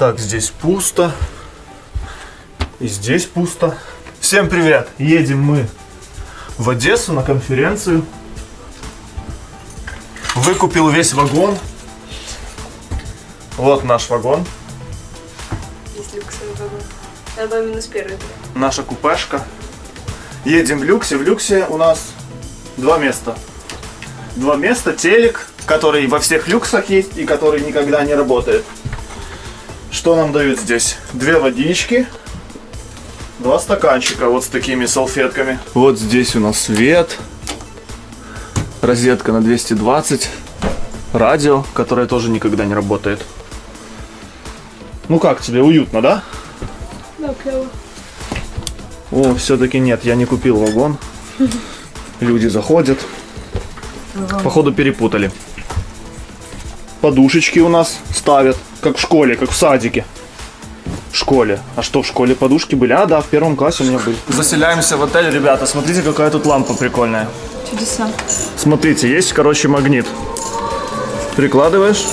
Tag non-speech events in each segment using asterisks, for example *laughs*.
Так, здесь пусто. И здесь пусто. Всем привет! Едем мы в Одессу на конференцию. Выкупил весь вагон. Вот наш вагон. Есть люксовый вагон. Был минус первый. Наша купешка. Едем в люксе. В люксе у нас два места. Два места, телек, который во всех люксах есть и который никогда не работает. Что нам дают здесь? Две водички, два стаканчика вот с такими салфетками. Вот здесь у нас свет, розетка на 220, радио, которое тоже никогда не работает. Ну как тебе, уютно, да? Да, клево. О, все-таки нет, я не купил вагон. *laughs* Люди заходят. Походу перепутали. Подушечки у нас ставят, как в школе, как в садике. В школе. А что, в школе подушки были? А, да, в первом классе у меня были. Заселяемся в отель, ребята. Смотрите, какая тут лампа прикольная. Чудеса. Смотрите, есть, короче, магнит. Прикладываешь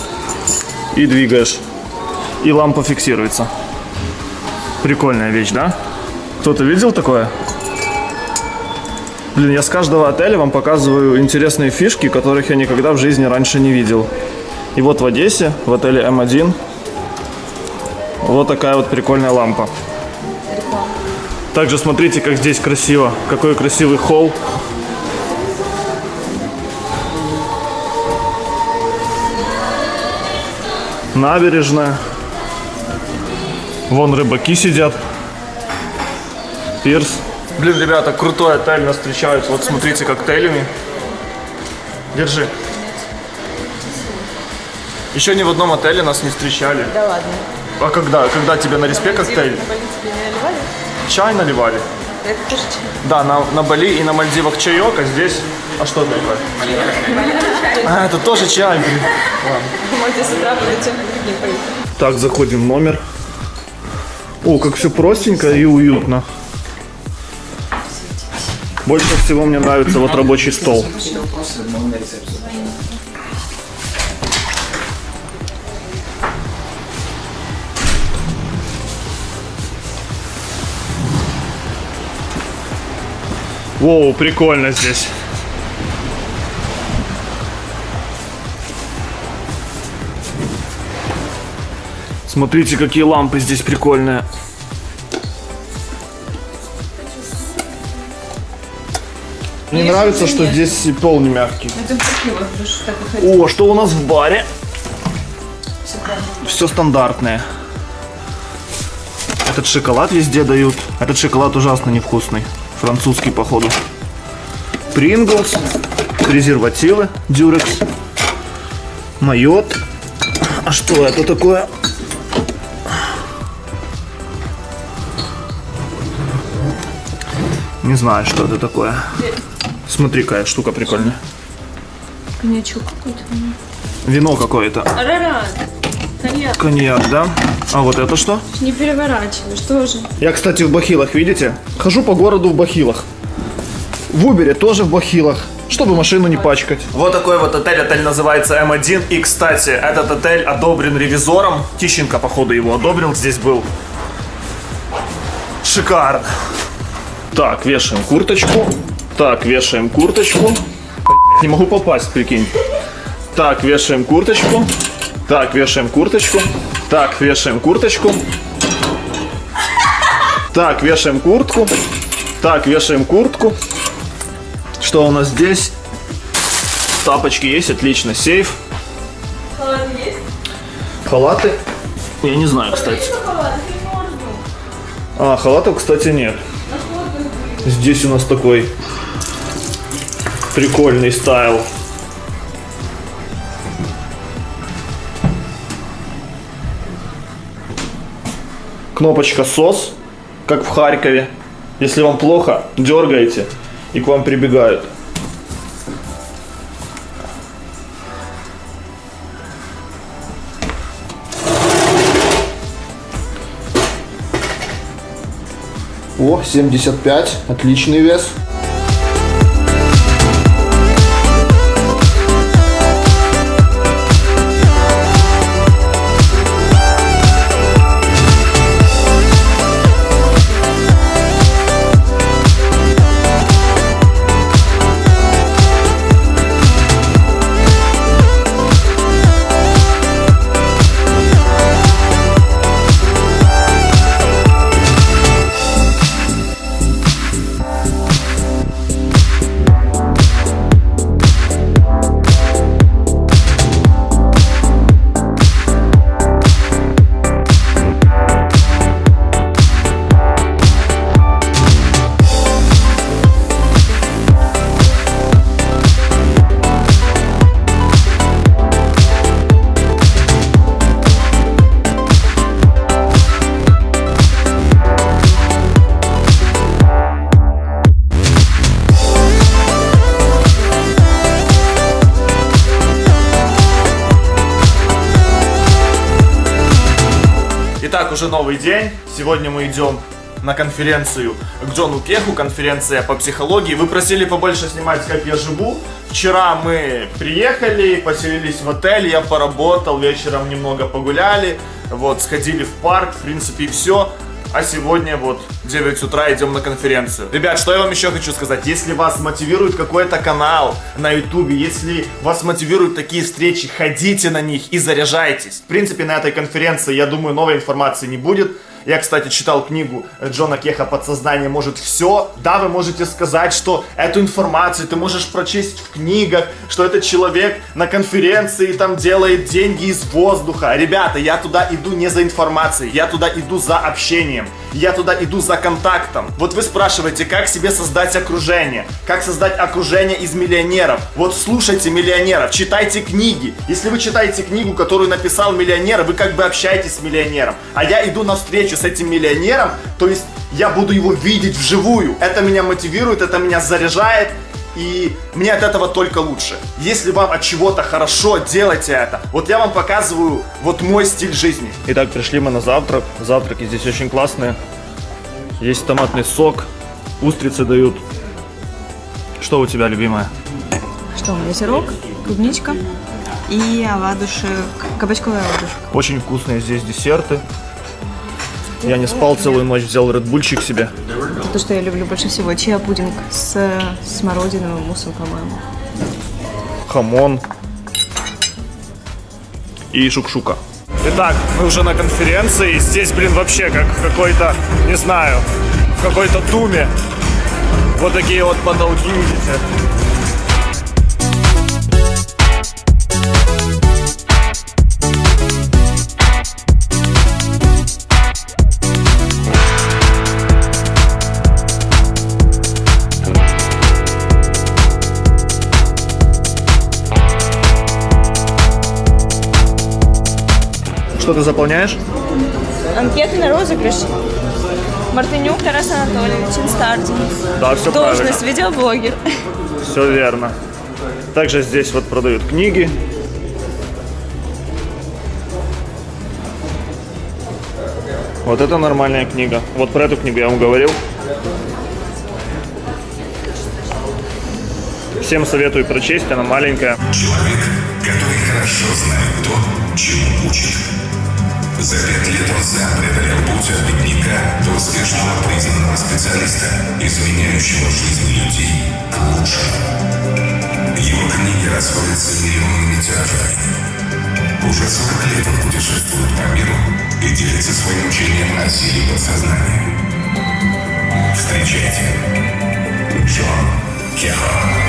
и двигаешь. И лампа фиксируется. Прикольная вещь, да? Кто-то видел такое? Блин, я с каждого отеля вам показываю интересные фишки, которых я никогда в жизни раньше не видел. И вот в Одессе, в отеле М1, вот такая вот прикольная лампа. Также смотрите, как здесь красиво. Какой красивый холл. Набережная. Вон рыбаки сидят. Пирс. Блин, ребята, крутой отель нас встречают. Вот смотрите, коктейлями. Держи. Еще ни в одном отеле нас не встречали. Да ладно. А когда? Когда тебе на респе коктейль? На Бали тебе не наливали? Чай наливали? Это тоже чай. Да, на, на Бали и на Мальдивах чаек, а здесь... А что это такое? А, это тоже чай, блин. Можете с утра. Так, заходим в номер. О, как все простенько и уютно. Больше всего мне нравится вот рабочий стол. Воу, прикольно здесь. Смотрите, какие лампы здесь прикольные. Мне нравится, что здесь и пол не мягкий. О, что у нас в баре? Все стандартное. Этот шоколад везде дают. Этот шоколад ужасно невкусный. Французский, походу. Принглс. Презервативы. Дюрекс. Майот. А что это такое? Не знаю, что это такое. Смотри, какая штука прикольная. Коньячок какой-то. Вино какое-то. Арарат. Коньяк. Коньяк, да? А вот это что? Не переворачивай, что же? Я, кстати, в бахилах, видите? Хожу по городу в бахилах. В Убере тоже в бахилах, чтобы машину не пачкать. Вот такой вот отель. Отель называется М1. И, кстати, этот отель одобрен ревизором. Тищенко, походу, его одобрил. Здесь был. Шикарно. Так, вешаем курточку. Так, вешаем курточку. Не могу попасть, прикинь. Так, вешаем курточку. Так, вешаем курточку. Так, вешаем курточку. Так, вешаем куртку. Так, вешаем куртку. Что у нас здесь? Тапочки есть, отлично. Сейф. Халаты есть? Халаты? Я не знаю, кстати. А, халатов, кстати, нет. Здесь у нас такой прикольный стайл. Кнопочка SOS, как в Харькове. Если вам плохо, дергаете, и к вам прибегают. О, 75, отличный вес. Новый день. Сегодня мы идем на конференцию к Джону Кеху, конференция по психологии. Вы просили побольше снимать, как я живу. Вчера мы приехали, поселились в отель, я поработал, вечером немного погуляли, вот, сходили в парк, в принципе, и все. А сегодня вот 9 утра идем на конференцию. Ребят, что я вам еще хочу сказать? Если вас мотивирует какой-то канал на ютубе, если вас мотивируют такие встречи, ходите на них и заряжайтесь. В принципе, на этой конференции, я думаю, новой информации не будет. Я, кстати, читал книгу Джона Кеха «Подсознание может все». Да, вы можете сказать, что эту информацию ты можешь прочесть в книгах, что этот человек на конференции там делает деньги из воздуха. Ребята, я туда иду не за информацией, я туда иду за общением, я туда иду за контактом. Вот вы спрашиваете, как себе создать окружение, как создать окружение из миллионеров. Вот слушайте миллионеров, читайте книги. Если вы читаете книгу, которую написал миллионер, вы как бы общаетесь с миллионером. А я иду навстречу с этим миллионером, то есть я буду его видеть вживую. Это меня мотивирует, это меня заряжает, и мне от этого только лучше. Если вам от чего-то хорошо, делайте это. Вот я вам показываю вот мой стиль жизни. Итак, пришли мы на завтрак. Завтраки здесь очень классные. Есть томатный сок, устрицы дают. Что у тебя, любимая? Что, у меня сырок, клубничка и оладушек, кабачковый оладушек. Очень вкусные здесь десерты. Я не спал целую ночь, взял редбульчик себе. Это то, что я люблю больше всего. Чиа пудинг с смородиновым муссом, по-моему. хамон и шукшука. Итак, мы уже на конференции. Здесь, блин, вообще как в какой-то, не знаю, в какой-то туме. Вот такие вот потолки, видите. Что ты заполняешь? Анкеты на розыгрыш. Мартынюк Тарас Анатольевич, Инстардин. Да, все Должность видеоблогер. Все верно. Также здесь вот продают книги. Вот это нормальная книга. Вот про эту книгу я вам говорил. Всем советую прочесть, она маленькая. Человек, который хорошо знает то, чему учит. За пять лет он сам преодолел путь от бедняка до успешного признанного специалиста, изменяющего жизнь людей к лучшему. Его книги расходятся миллионными тиражами. Уже 40 лет он путешествует по миру и делится своим учением о силе подсознания. Встречайте, Джон Кехон.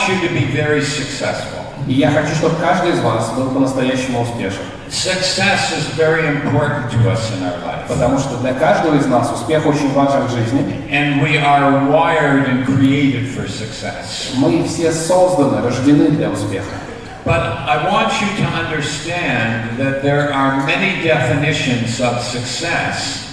want you to be very successful. И я хочу, чтобы каждый из вас был по-настоящему успешен. Success is very important to us in our life. Потому что для каждого из нас успех очень важен в жизни. And we are wired and created for success. Мы все созданы, рождены для успеха. But I want you to understand that there are many definitions of success,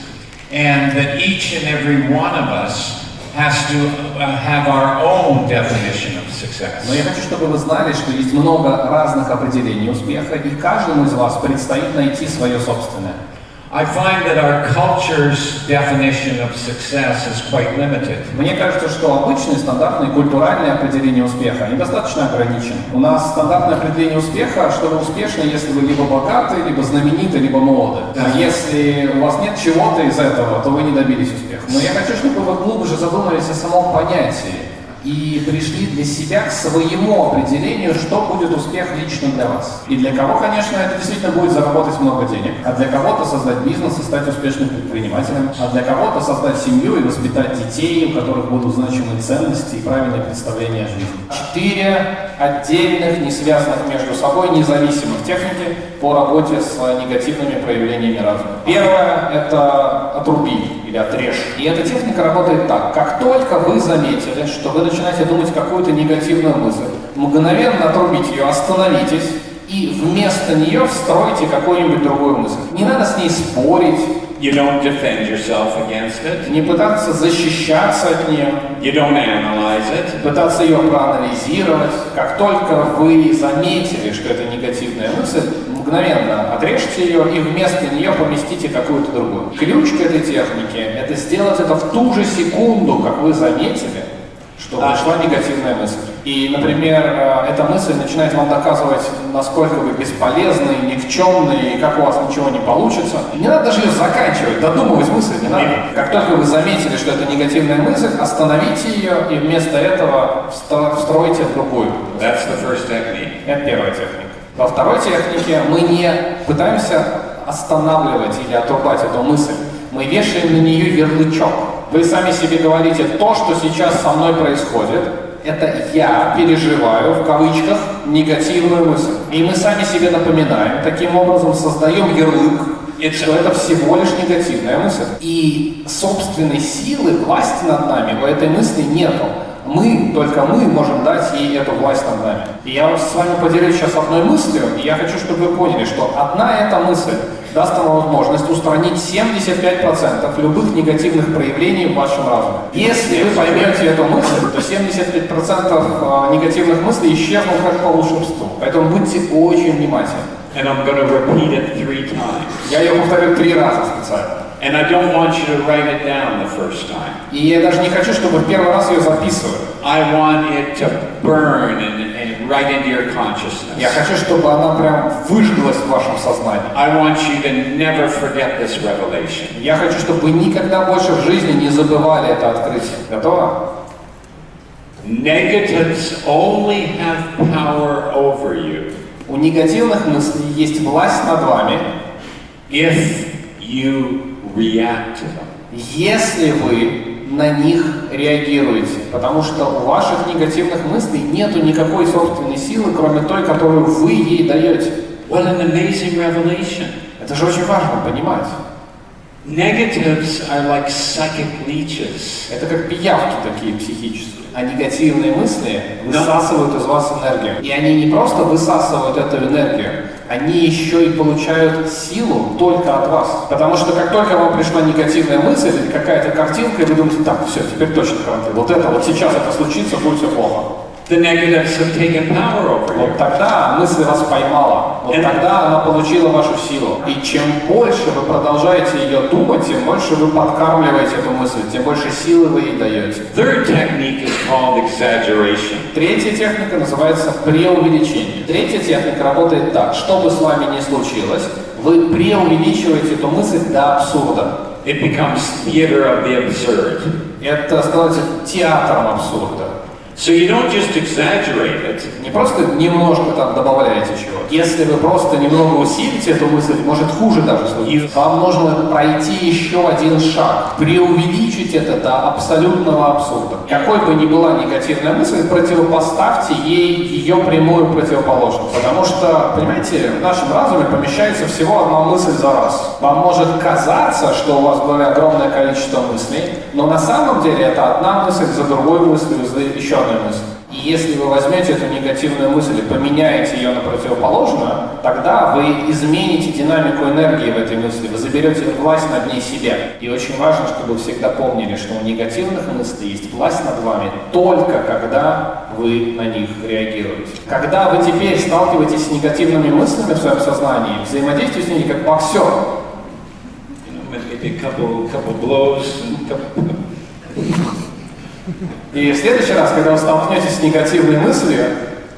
and that each and every one of us has to uh, have our own definition of success. Но я хочу, чтобы вы знали, что есть много разных определений успеха, и каждому из вас предстоит найти свое собственное. I find that our culture's definition of success is quite limited. Мне кажется, что обычные, стандартные, культуральные определения успеха недостаточно ограничены. У нас стандартное определение успеха, что вы успешны, если вы либо богаты, либо знамениты, либо молоды. А если у вас нет чего-то из этого, то вы не добились успеха. Но я хочу, чтобы вы глубже задумались о самом понятии и пришли для себя к своему определению, что будет успех лично для вас. И для кого, конечно, это действительно будет заработать много денег, а для кого-то создать бизнес и стать успешным предпринимателем, а для кого-то создать семью и воспитать детей, у которых будут значимые ценности и правильное представление о жизни. Четыре отдельных, не связанных между собой, независимых техники по работе с негативными проявлениями разума. Первое – это отруби или отрежь. И эта техника работает так. Как только вы заметили, что вы начинаете думать какую-то негативную мысль, мгновенно отрубить ее, остановитесь и вместо нее встройте какую-нибудь другую мысль. Не надо с ней спорить, You don't defend yourself against it. не пытаться защищаться от нее, You don't analyze it. пытаться ее проанализировать. Как только вы заметили, что это негативная мысль, мгновенно отрежьте ее и вместо нее поместите какую-то другую. Ключ к этой технике – это сделать это в ту же секунду, как вы заметили, что пришла негативная мысль. И, например, э, эта мысль начинает вам доказывать, насколько вы бесполезны, никчемны, и как у вас ничего не получится. И не надо даже ее заканчивать, додумывать мысль не надо. Как только вы заметили, что это негативная мысль, остановите ее и вместо этого встро- встройте другую. That's the first technique. Это первая техника. Во второй технике мы не пытаемся останавливать или отрубать эту мысль. Мы вешаем на нее ярлычок. Вы сами себе говорите, то, что сейчас со мной происходит, это я переживаю, в кавычках, негативную мысль. И мы сами себе напоминаем, таким образом создаем ярлык, что это всего лишь негативная мысль. И собственной силы, власти над нами у этой мысли нету. Мы, только мы можем дать ей эту власть над нами. И я с вами поделюсь сейчас одной мыслью, и я хочу, чтобы вы поняли, что одна эта мысль даст вам возможность устранить 75% любых негативных проявлений в вашем разуме. Если вы поймете эту мысль, то 75% негативных мыслей исчезнут как по волшебству. Поэтому будьте очень внимательны. And I'm to repeat it three times. Я ее повторю три раза специально. And I don't want you to write it down the first time. И я даже не хочу, чтобы в первый раз ее записывали. I want it to burn and, and right into your consciousness. Я хочу, чтобы она прям выжглась в вашем сознании. I want you to never forget this revelation. Я хочу, чтобы вы никогда больше в жизни не забывали это открытие. Готово? Negatives only have power over you У негативных мыслей есть власть над вами, if you react to them. если вы на них реагируете. Потому что у ваших негативных мыслей нету никакой собственной силы, кроме той, которую вы ей даете. What an amazing revelation. Это же очень важно понимать. Negatives are like psychic leeches. Это как пиявки такие психические. А негативные мысли высасывают из вас энергию. И они не просто высасывают эту энергию, они еще и получают силу только от вас. Потому что как только вам пришла негативная мысль или какая-то картинка, и вы думаете, так, все, теперь точно карантин. Вот это, вот сейчас это случится, будет все плохо. The negatives have taken power over you. Вот тогда мысль вас поймала. Вот Это- тогда она получила вашу силу. И чем больше вы продолжаете ее думать, тем больше вы подкармливаете эту мысль, тем больше силы вы ей даете. Third technique is called exaggeration. Третья техника называется преувеличение. Третья техника работает так. Что бы с вами ни случилось, вы преувеличиваете эту мысль до абсурда. It becomes theater of the absurd. Это становится театром абсурда. So you don't just exaggerate it. Не просто немножко там добавляете чего. Если вы просто немного усилите эту мысль, может хуже даже случиться. Вам нужно пройти еще один шаг, преувеличить это до абсолютного абсурда. Какой бы ни была негативная мысль, противопоставьте ей ее прямую противоположность. Потому что, понимаете, в нашем разуме помещается всего одна мысль за раз. Вам может казаться, что у вас было огромное количество мыслей, но на самом деле это одна мысль за другой мыслью, за еще одной мыслью. И если вы возьмете эту негативную мысль и поменяете ее на противоположную, тогда вы измените динамику энергии в этой мысли, вы заберете власть над ней себя. И очень важно, чтобы вы всегда помнили, что у негативных мыслей есть власть над вами только когда вы на них реагируете. Когда вы теперь сталкиваетесь с негативными мыслями в своем сознании, взаимодействуйте с ними как боксер. You know, И в следующий раз, когда вы столкнетесь с негативной мыслью,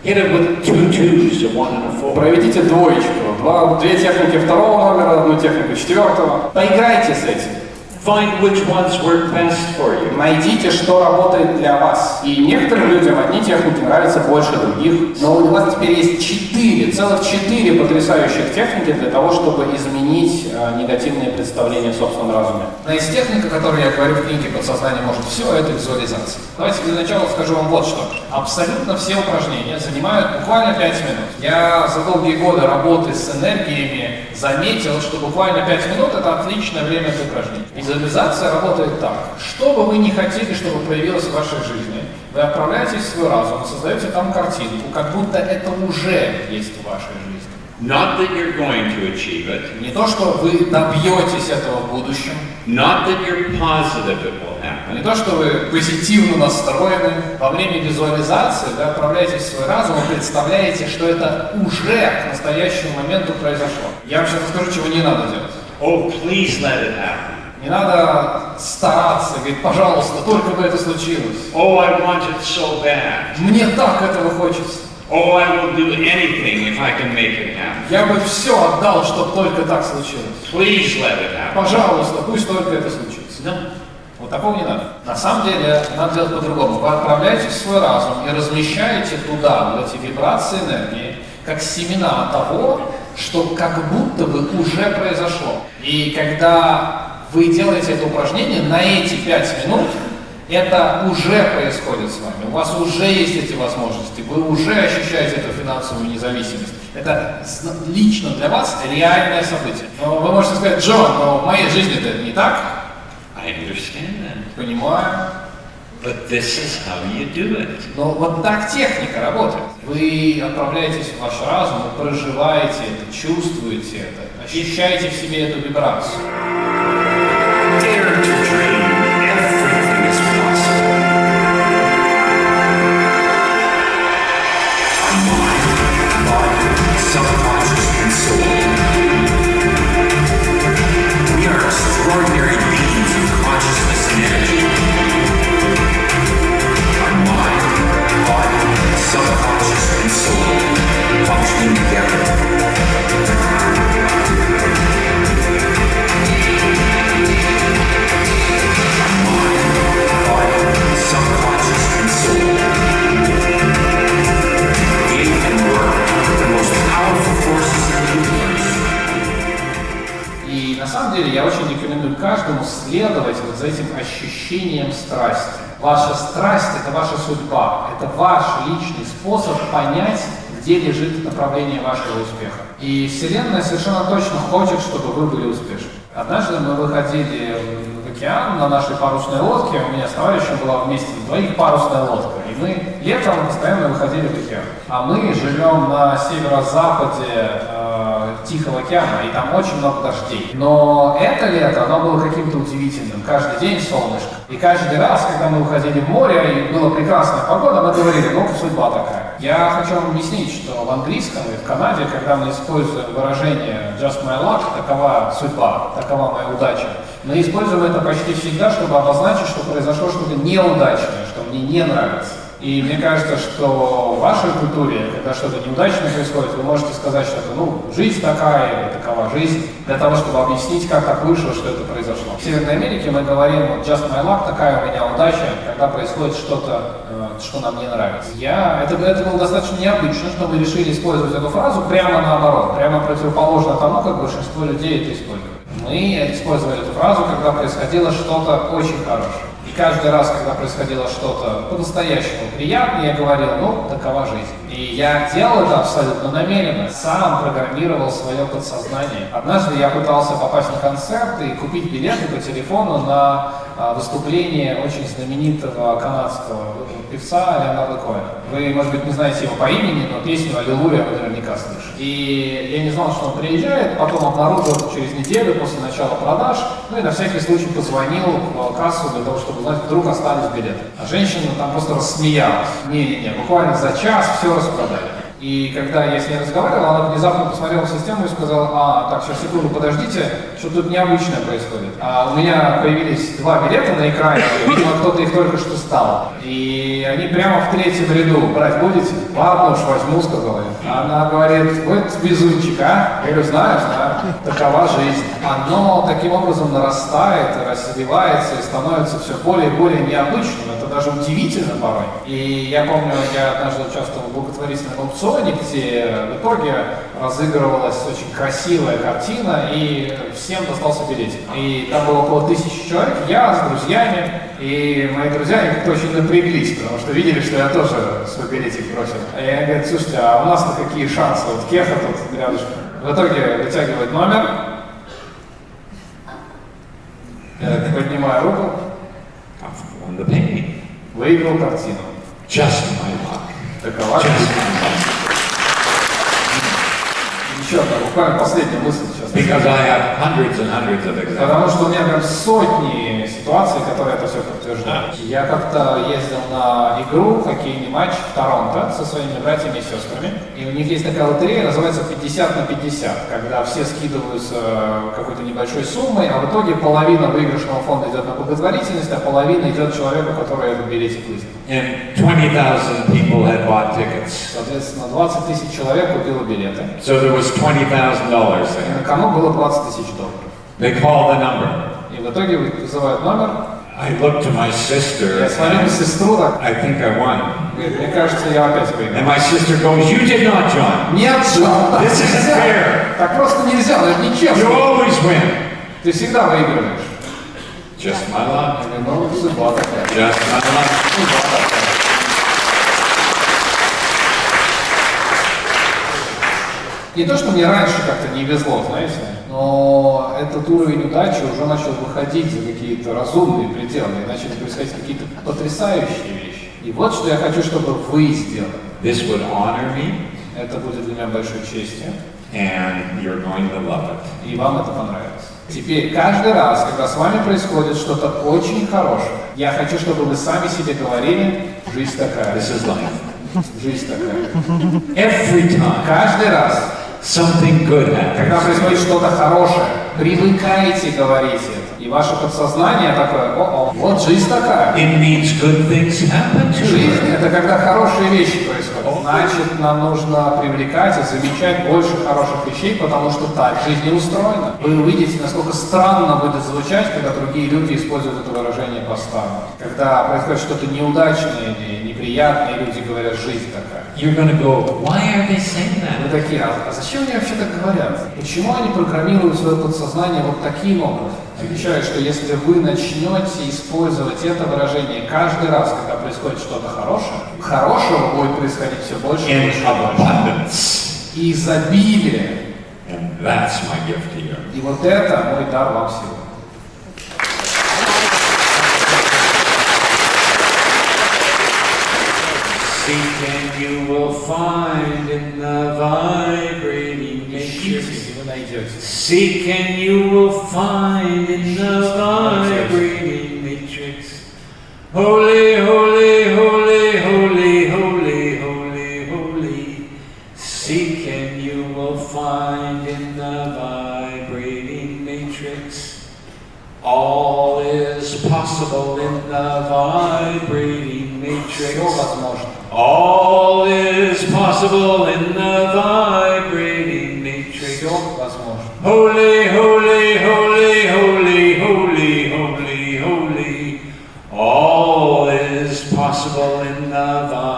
hit it with two twos, a one and a four. Проведите двоечку. Два, две техники второго номера, одну технику четвертого. Поиграйте с этим. Find which ones work best for you. Найдите, что работает для вас. И некоторым людям одни техники нравятся больше других. Но у вас теперь есть четыре, целых четыре потрясающих техники для того, чтобы изменить э, негативные представления о собственном разуме. Одна из техник, о которой я говорю в книге «Подсознание может все», это визуализация. Давайте для начала скажу вам вот что. Абсолютно все упражнения занимают буквально 5 минут. Я за долгие годы работы с энергиями заметил, что буквально 5 минут это отличное время для упражнений. Визуализация работает так. Что бы вы ни хотели, чтобы появилось в вашей жизни, вы отправляетесь в свой разум, создаете там картинку, как будто это уже есть в вашей жизни. Not that you're going to achieve it, Не то, что вы добьетесь этого в будущем, not that you're positive it will happen, не то, что вы позитивно настроены. Во время визуализации вы отправляетесь в свой разум и представляете, что это уже к настоящему моменту произошло. Я вам сейчас расскажу, чего не надо делать. oh, please let it happen. Не надо стараться, говорить, пожалуйста, только бы это случилось. Oh, I want it so bad. Мне так этого хочется. Oh, I will do anything if I can make it happen. Я бы все отдал, чтобы только так случилось. Please let it happen. Пожалуйста, пусть только это случится. No. Вот такого не надо. На самом деле, надо делать по-другому. Вы отправляете в свой разум и размещаете туда вот эти вибрации энергии, как семена того, что как будто бы уже произошло. И когда вы делаете это упражнение на эти пять минут, это уже происходит с вами. У вас уже есть эти возможности, вы уже ощущаете эту финансовую независимость. Это лично для вас реальное событие. Но вы можете сказать, Джон, но в моей жизни это не так. I understand that. Понимаю. But this is how you do it. Но вот так техника работает. Вы отправляетесь в ваш разум, вы проживаете это, чувствуете это, ощущаете в себе эту вибрацию. Extraordinary beings of consciousness and energy. Our mind, body, subconscious, and soul functioning together. За этим ощущением страсти. Ваша страсть – это ваша судьба, это ваш личный способ понять, где лежит направление вашего успеха. И Вселенная совершенно точно хочет, чтобы вы были успешны. Однажды мы выходили в океан на нашей парусной лодке, у меня с товарищем была вместе двоих парусная лодка, и мы летом постоянно выходили в океан. А мы живем на северо-западе э, Тихого океана, и там очень много дождей. Но это лето, оно было каким-то удивительным. Каждый день солнышко. И каждый раз, когда мы уходили в море, и была прекрасная погода, мы говорили, ну, судьба такая. Я хочу вам объяснить, что в английском и в Канаде, когда мы используем выражение just my luck, такова судьба, такова моя удача, мы используем это почти всегда, чтобы обозначить, что произошло что-то неудачное, что мне не нравится. И мне кажется, что в вашей культуре, когда что-то неудачное происходит, вы можете сказать, что это, ну, жизнь такая, или такова жизнь, для того, чтобы объяснить, как так вышло, что это произошло. В Северной Америке мы говорим, вот, just my luck, такая у меня удача, когда происходит что-то, э, что нам не нравится. Я, это, это было достаточно необычно, что мы решили использовать эту фразу прямо наоборот, прямо противоположно тому, как большинство людей это используют. Мы использовали эту фразу, когда происходило что-то очень хорошее. И каждый раз, когда происходило что-то по-настоящему приятное, я говорил, ну, такова жизнь. И я делал это абсолютно намеренно, сам программировал свое подсознание. Однажды я пытался попасть на концерт и купить билеты по телефону на а, выступление очень знаменитого канадского певца Леонарда Коэна. Вы, может быть, не знаете его по имени, но песню «Аллилуйя» вы наверняка слышали. И я не знал, что он приезжает, потом обнаружил через неделю после начала продаж, ну и на всякий случай позвонил в кассу для того, чтобы узнать, вдруг остались билеты. А женщина там просто рассмеялась. Не-не-не, буквально за час все распродали. И когда я с ней разговаривал, она внезапно посмотрела систему и сказала, а, так, сейчас секунду, подождите, что тут необычное происходит. А у меня появились два билета на экране, видимо, кто-то их только что стал. И они прямо в третьем ряду. Брать будете? Ладно уж, возьму, сказала я. Она говорит, вот безумчик, а? Я говорю, знаю, знаю, такова жизнь. Оно таким образом нарастает, развивается и становится все более и более необычным. Даже удивительно порой. И я помню, я однажды участвовал в благотворительном аукционе, где в итоге разыгрывалась очень красивая картина, и всем достался билетик. И там было около тысячи человек, я с друзьями, и мои друзья они как-то очень напряглись, потому что видели, что я тоже свой билетик бросил. И они говорят, слушайте, а у нас-то какие шансы? Вот Кеха тут рядышком. В итоге вытягивает номер, поднимаю руку. Выиграл картину. Just my luck. Такова жизнь. Еще одна, буквально последняя мысль сейчас. Because I have hundreds and hundreds of examples. Потому что у меня прям сотни ситуаций, которые это все подтверждают. Я как-то ездил на игру, хоккейный матч в Торонто со своими братьями и сестрами. И у них есть такая лотерея, называется 50 на 50, когда все скидываются какой-то небольшой суммой, а в итоге половина выигрышного фонда идет на благотворительность, а половина идет человеку, который этот билетик выиграл. And 20,000 people had bought tickets. Соответственно, 20 тысяч человек купило билеты. So there was $20,000 И there. на кону было 20 тысяч долларов. They called the number. И в итоге вызывают номер, I looked to my sister. я смотрю на сестру, так, I think I won. говорит, мне кажется, я опять выиграл. And my sister goes, You did not, John. Нет, Джон, This isn't fair. Так просто нельзя, это You нечестно. always win. Ты всегда выигрываешь. Just my luck. Just my luck. Судьба такая. Не то, что мне раньше как-то не везло, знаете, но этот уровень удачи уже начал выходить за какие-то разумные пределы, и начали происходить какие-то потрясающие вещи. И вот что я хочу, чтобы вы сделали. This would honor me, Это будет для меня большой честью, and you're going to love it. и вам это понравится. Теперь, каждый раз, когда с вами происходит что-то очень хорошее, я хочу, чтобы вы сами себе говорили, жизнь такая, This is life. жизнь такая. Every time Каждый раз, something good когда happens, происходит что-то хорошее, привыкайте говорить это. Ваше подсознание такое, о, вот жизнь такая. it means good things happen to Жизнь это когда хорошие вещи происходят. Значит, нам нужно привлекать и замечать больше хороших вещей, потому что так жизнь не устроена. Вы увидите, насколько странно будет звучать, когда другие люди используют это выражение по-старому. Когда происходит что-то неудачное или неприятное, и люди говорят «жизнь такая». You're to go, Why are they saying Вы that? такие, а, а зачем они вообще так говорят? Почему они программируют свое подсознание вот таким образом? Отвечаю, что если вы начнете использовать это выражение каждый раз, когда происходит что-то хорошее, хорошего будет происходить все больше и больше. abundance. И изобилие. And that's my gift to you. И вот это мой дар вам сегодня. and you will find in the vibrating matrix. Seek and you will find in the vibrating matrix. Holy, holy, holy, holy, holy, holy, holy. Seek and you will find in the vibrating matrix. All is possible in the vibrating matrix. All is possible in the vibrating matrix. Holy, holy, holy, holy, holy, holy, holy. All is possible in the vibrating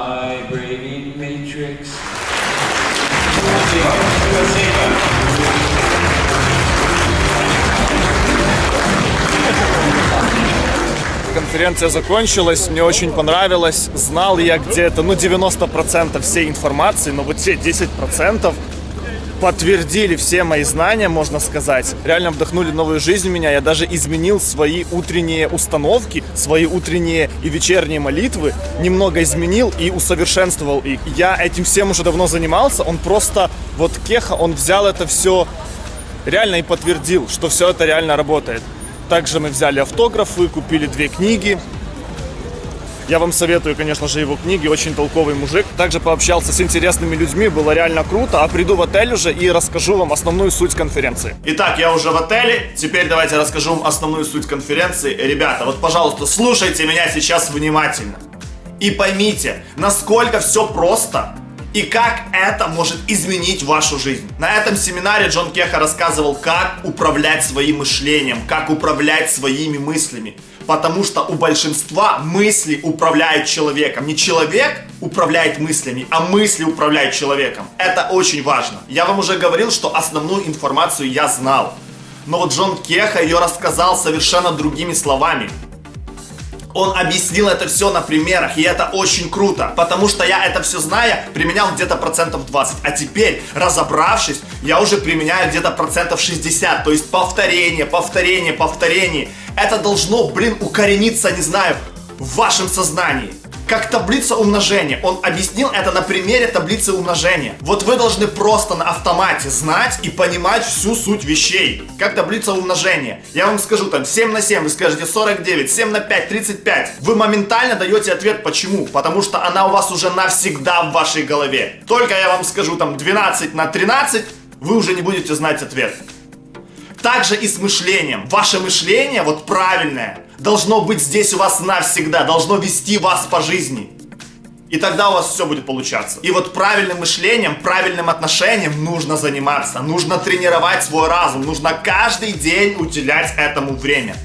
Конференция закончилась, мне очень понравилось. Знал я где-то, ну, 90% всей информации, но вот те 10% подтвердили все мои знания, можно сказать. Реально вдохнули новую жизнь в меня. Я даже изменил свои утренние установки, свои утренние и вечерние молитвы. Немного изменил и усовершенствовал их. Я этим всем уже давно занимался. Он просто, вот Кеха, он взял это все реально и подтвердил, что все это реально работает. Также мы взяли автографы, купили две книги. Я вам советую, конечно же, его книги. Очень толковый мужик. Также пообщался с интересными людьми. Было реально круто. А приду в отель уже и расскажу вам основную суть конференции. Итак, я уже в отеле. Теперь давайте расскажу вам основную суть конференции. Ребята, вот, пожалуйста, слушайте меня сейчас внимательно. И поймите, насколько все просто и как это может изменить вашу жизнь. На этом семинаре Джон Кеха рассказывал, как управлять своим мышлением, как управлять своими мыслями. Потому что у большинства мысли управляют человеком. Не человек управляет мыслями, а мысли управляют человеком. Это очень важно. Я вам уже говорил, что основную информацию я знал. Но вот Джон Кеха ее рассказал совершенно другими словами. Он объяснил это все на примерах, и это очень круто, потому что я это все зная, применял где-то процентов 20, а теперь, разобравшись, я уже применяю где-то процентов 60, то есть повторение, повторение, повторение. Это должно, блин, укорениться, не знаю, в вашем сознании как таблица умножения. Он объяснил это на примере таблицы умножения. Вот вы должны просто на автомате знать и понимать всю суть вещей. Как таблица умножения. Я вам скажу там 7 на 7, вы скажете 49, 7 на 5, 35. Вы моментально даете ответ почему. Потому что она у вас уже навсегда в вашей голове. Только я вам скажу там 12 на 13, вы уже не будете знать ответ. Также и с мышлением. Ваше мышление, вот правильное, должно быть здесь у вас навсегда, должно вести вас по жизни. И тогда у вас все будет получаться. И вот правильным мышлением, правильным отношением нужно заниматься. Нужно тренировать свой разум. Нужно каждый день уделять этому время.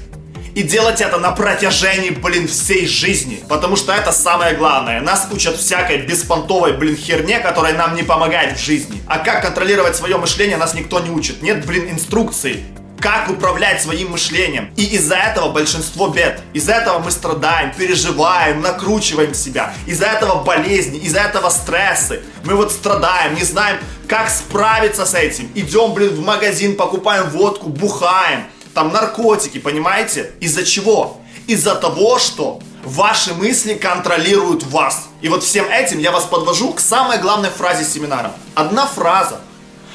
И делать это на протяжении, блин, всей жизни. Потому что это самое главное. Нас учат всякой беспонтовой, блин, херне, которая нам не помогает в жизни. А как контролировать свое мышление, нас никто не учит. Нет, блин, инструкций как управлять своим мышлением. И из-за этого большинство бед. Из-за этого мы страдаем, переживаем, накручиваем себя. Из-за этого болезни, из-за этого стрессы. Мы вот страдаем, не знаем, как справиться с этим. Идем, блин, в магазин, покупаем водку, бухаем. Там наркотики, понимаете? Из-за чего? Из-за того, что ваши мысли контролируют вас. И вот всем этим я вас подвожу к самой главной фразе семинара. Одна фраза,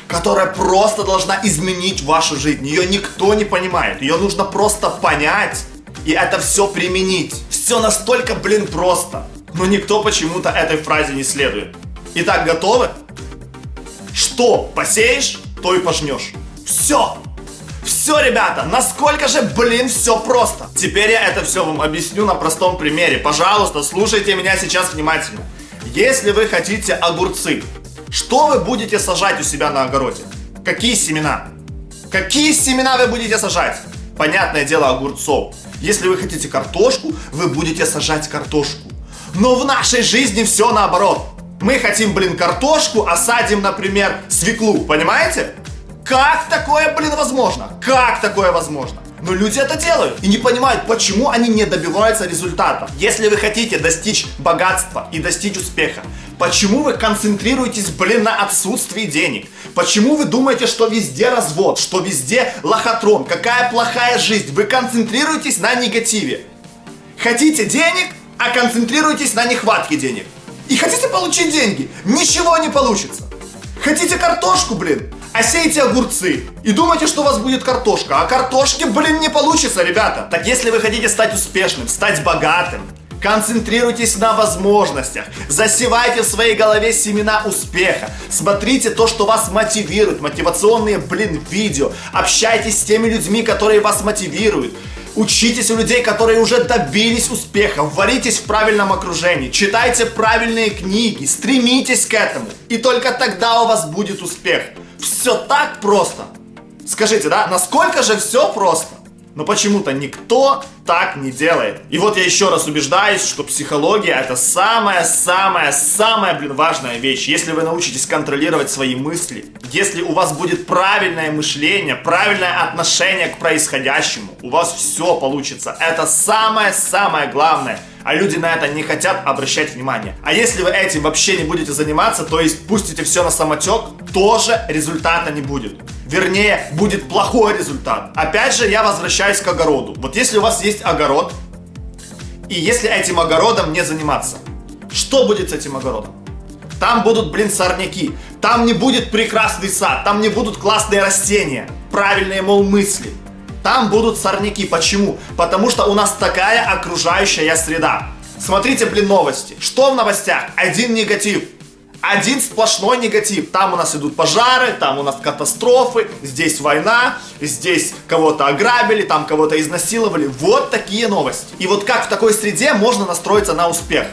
которая просто должна изменить вашу жизнь. Ее никто не понимает. Ее нужно просто понять и это все применить. Все настолько, блин, просто. Но никто почему-то этой фразе не следует. Итак, готовы? Что посеешь, то и пожнешь. Все. Все, ребята, насколько же, блин, все просто. Теперь я это все вам объясню на простом примере. Пожалуйста, слушайте меня сейчас внимательно. Если вы хотите огурцы, что вы будете сажать у себя на огороде? Какие семена? Какие семена вы будете сажать? Понятное дело, огурцов. Если вы хотите картошку, вы будете сажать картошку. Но в нашей жизни все наоборот. Мы хотим, блин, картошку, а садим, например, свеклу, понимаете? Как такое, блин, возможно? Как такое возможно? Но люди это делают и не понимают, почему они не добиваются результата. Если вы хотите достичь богатства и достичь успеха, почему вы концентрируетесь, блин, на отсутствии денег? Почему вы думаете, что везде развод, что везде лохотрон, какая плохая жизнь? Вы концентрируетесь на негативе. Хотите денег, а концентрируйтесь на нехватке денег. И хотите получить деньги, ничего не получится. Хотите картошку, блин, а сеете огурцы и думаете, что у вас будет картошка, а картошки, блин, не получится, ребята. Так если вы хотите стать успешным, стать богатым, Концентрируйтесь на возможностях. Засевайте в своей голове семена успеха. Смотрите то, что вас мотивирует. Мотивационные, блин, видео. Общайтесь с теми людьми, которые вас мотивируют. Учитесь у людей, которые уже добились успеха. Варитесь в правильном окружении. Читайте правильные книги. Стремитесь к этому. И только тогда у вас будет успех. Все так просто. Скажите, да, насколько же все просто? Но почему-то никто так не делает. И вот я еще раз убеждаюсь, что психология это самая-самая-самая, блин, важная вещь. Если вы научитесь контролировать свои мысли, если у вас будет правильное мышление, правильное отношение к происходящему, у вас все получится. Это самое-самое главное. А люди на это не хотят обращать внимание. А если вы этим вообще не будете заниматься, то есть пустите все на самотек, тоже результата не будет. Вернее, будет плохой результат. Опять же, я возвращаюсь к огороду. Вот если у вас есть огород, и если этим огородом не заниматься, что будет с этим огородом? Там будут, блин, сорняки. Там не будет прекрасный сад. Там не будут классные растения. Правильные, мол, мысли. Там будут сорняки. Почему? Потому что у нас такая окружающая среда. Смотрите, блин, новости. Что в новостях? Один негатив. Один сплошной негатив. Там у нас идут пожары, там у нас катастрофы, здесь война, здесь кого-то ограбили, там кого-то изнасиловали. Вот такие новости. И вот как в такой среде можно настроиться на успех?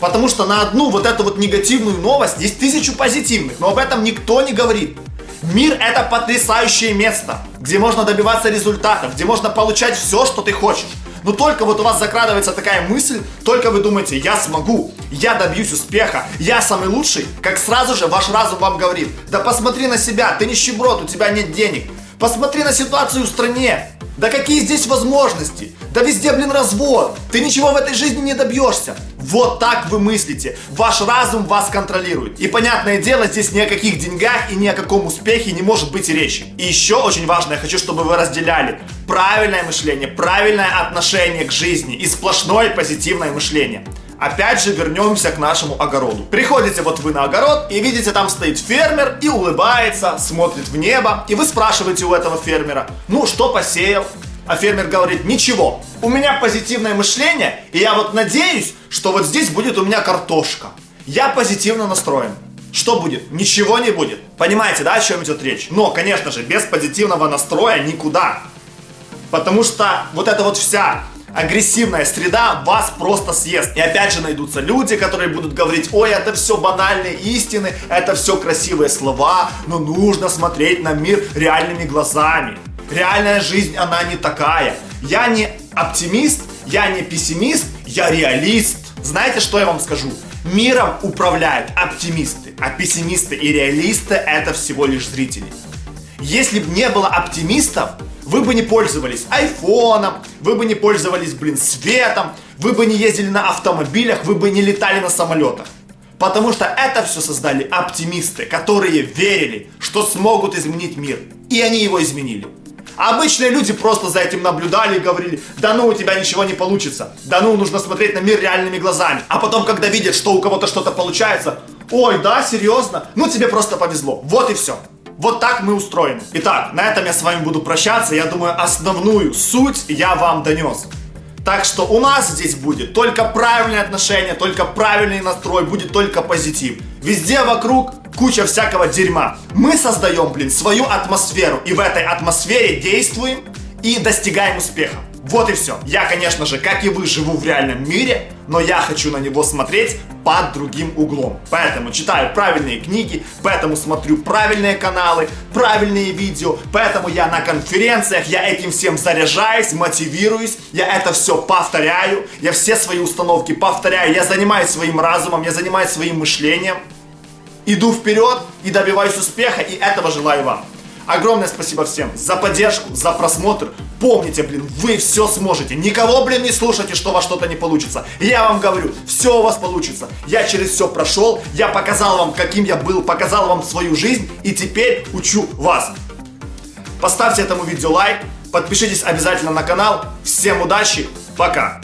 Потому что на одну вот эту вот негативную новость есть тысячу позитивных, но об этом никто не говорит. Мир это потрясающее место, где можно добиваться результатов, где можно получать все, что ты хочешь. Но только вот у вас закрадывается такая мысль, только вы думаете, я смогу, я добьюсь успеха, я самый лучший, как сразу же ваш разум вам говорит, да посмотри на себя, ты нищеброд, у тебя нет денег. Посмотри на ситуацию в стране. Да какие здесь возможности? Да везде, блин, развод. Ты ничего в этой жизни не добьешься. Вот так вы мыслите. Ваш разум вас контролирует. И понятное дело, здесь ни о каких деньгах и ни о каком успехе не может быть речи. И еще очень важно, я хочу, чтобы вы разделяли правильное мышление, правильное отношение к жизни и сплошное позитивное мышление. Опять же вернемся к нашему огороду. Приходите вот вы на огород и видите, там стоит фермер и улыбается, смотрит в небо. И вы спрашиваете у этого фермера, ну что посеял? А фермер говорит, ничего, у меня позитивное мышление, и я вот надеюсь, что вот здесь будет у меня картошка. Я позитивно настроен. Что будет? Ничего не будет. Понимаете, да, о чем идет речь? Но, конечно же, без позитивного настроя никуда. Потому что вот эта вот вся агрессивная среда вас просто съест. И опять же найдутся люди, которые будут говорить, ой, это все банальные истины, это все красивые слова, но нужно смотреть на мир реальными глазами. Реальная жизнь, она не такая. Я не оптимист, я не пессимист, я реалист. Знаете, что я вам скажу? Миром управляют оптимисты, а пессимисты и реалисты это всего лишь зрители. Если бы не было оптимистов, вы бы не пользовались айфоном, вы бы не пользовались, блин, светом, вы бы не ездили на автомобилях, вы бы не летали на самолетах. Потому что это все создали оптимисты, которые верили, что смогут изменить мир. И они его изменили. Обычные люди просто за этим наблюдали и говорили, да ну у тебя ничего не получится, да ну нужно смотреть на мир реальными глазами. А потом, когда видят, что у кого-то что-то получается, ой, да, серьезно, ну тебе просто повезло. Вот и все. Вот так мы устроены. Итак, на этом я с вами буду прощаться. Я думаю, основную суть я вам донес. Так что у нас здесь будет только правильное отношение, только правильный настрой, будет только позитив. Везде вокруг куча всякого дерьма. Мы создаем, блин, свою атмосферу. И в этой атмосфере действуем и достигаем успеха. Вот и все. Я, конечно же, как и вы, живу в реальном мире, но я хочу на него смотреть под другим углом. Поэтому читаю правильные книги, поэтому смотрю правильные каналы, правильные видео, поэтому я на конференциях, я этим всем заряжаюсь, мотивируюсь, я это все повторяю, я все свои установки повторяю, я занимаюсь своим разумом, я занимаюсь своим мышлением, иду вперед и добиваюсь успеха, и этого желаю вам. Огромное спасибо всем за поддержку, за просмотр. Помните, блин, вы все сможете. Никого, блин, не слушайте, что у вас что-то не получится. Я вам говорю, все у вас получится. Я через все прошел, я показал вам, каким я был, показал вам свою жизнь и теперь учу вас. Поставьте этому видео лайк, подпишитесь обязательно на канал. Всем удачи, пока!